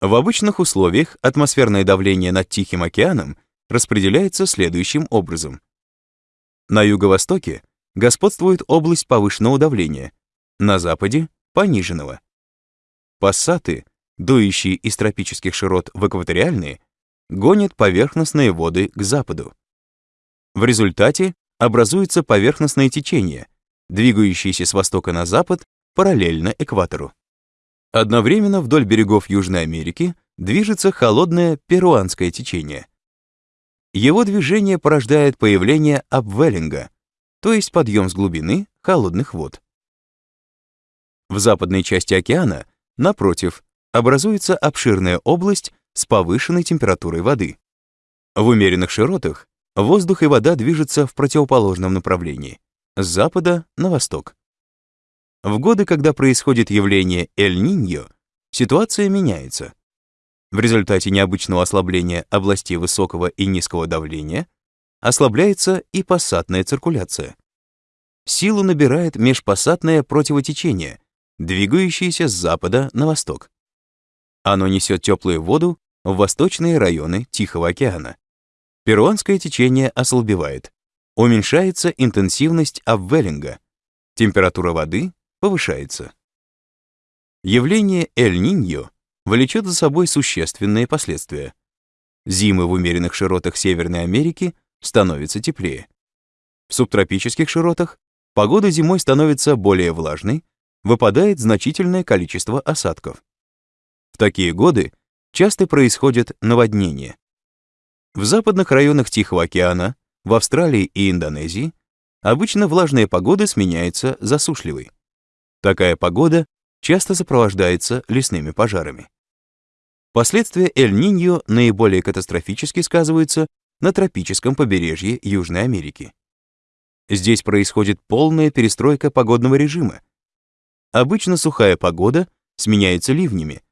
В обычных условиях атмосферное давление над Тихим океаном распределяется следующим образом. На юго-востоке господствует область повышенного давления, на западе — пониженного. Пассаты, дующие из тропических широт в экваториальные, гонят поверхностные воды к западу. В результате образуется поверхностное течение, двигающееся с востока на запад параллельно экватору. Одновременно вдоль берегов Южной Америки движется холодное перуанское течение. Его движение порождает появление обвеллинга, то есть подъем с глубины холодных вод. В западной части океана, напротив, образуется обширная область с повышенной температурой воды. В умеренных широтах воздух и вода движутся в противоположном направлении, с запада на восток. В годы, когда происходит явление Эль-Ниньо, ситуация меняется. В результате необычного ослабления областей высокого и низкого давления ослабляется и пассатная циркуляция. Силу набирает межпассатное противотечение, двигающееся с запада на восток. Оно несет теплую воду в восточные районы Тихого океана. Перуанское течение ослабевает. Уменьшается интенсивность обвеллинга. Температура воды повышается. Явление Эль-Ниньо влечет за собой существенные последствия. Зимы в умеренных широтах Северной Америки становятся теплее. В субтропических широтах погода зимой становится более влажной, выпадает значительное количество осадков. В такие годы часто происходят наводнения. В западных районах Тихого океана, в Австралии и Индонезии обычно влажная погода сменяется засушливой. Такая погода часто сопровождается лесными пожарами. Последствия Эль-Ниньо наиболее катастрофически сказываются на тропическом побережье Южной Америки. Здесь происходит полная перестройка погодного режима. Обычно сухая погода сменяется ливнями,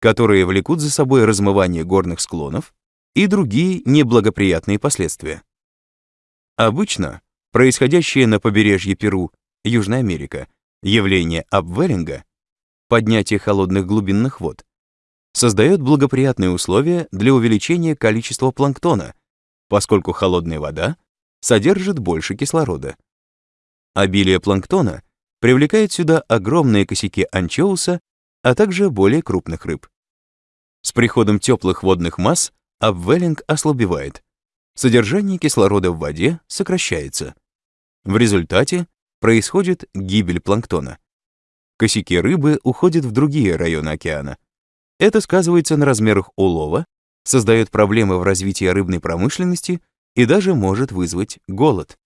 которые влекут за собой размывание горных склонов и другие неблагоприятные последствия. Обычно происходящее на побережье Перу, Южная Америка, явление обвеллинга, поднятие холодных глубинных вод, создает благоприятные условия для увеличения количества планктона, поскольку холодная вода содержит больше кислорода. Обилие планктона привлекает сюда огромные косяки анчоуса а также более крупных рыб. С приходом теплых водных масс обвеллинг ослабевает. Содержание кислорода в воде сокращается. В результате происходит гибель планктона. Косяки рыбы уходят в другие районы океана. Это сказывается на размерах улова, создает проблемы в развитии рыбной промышленности и даже может вызвать голод.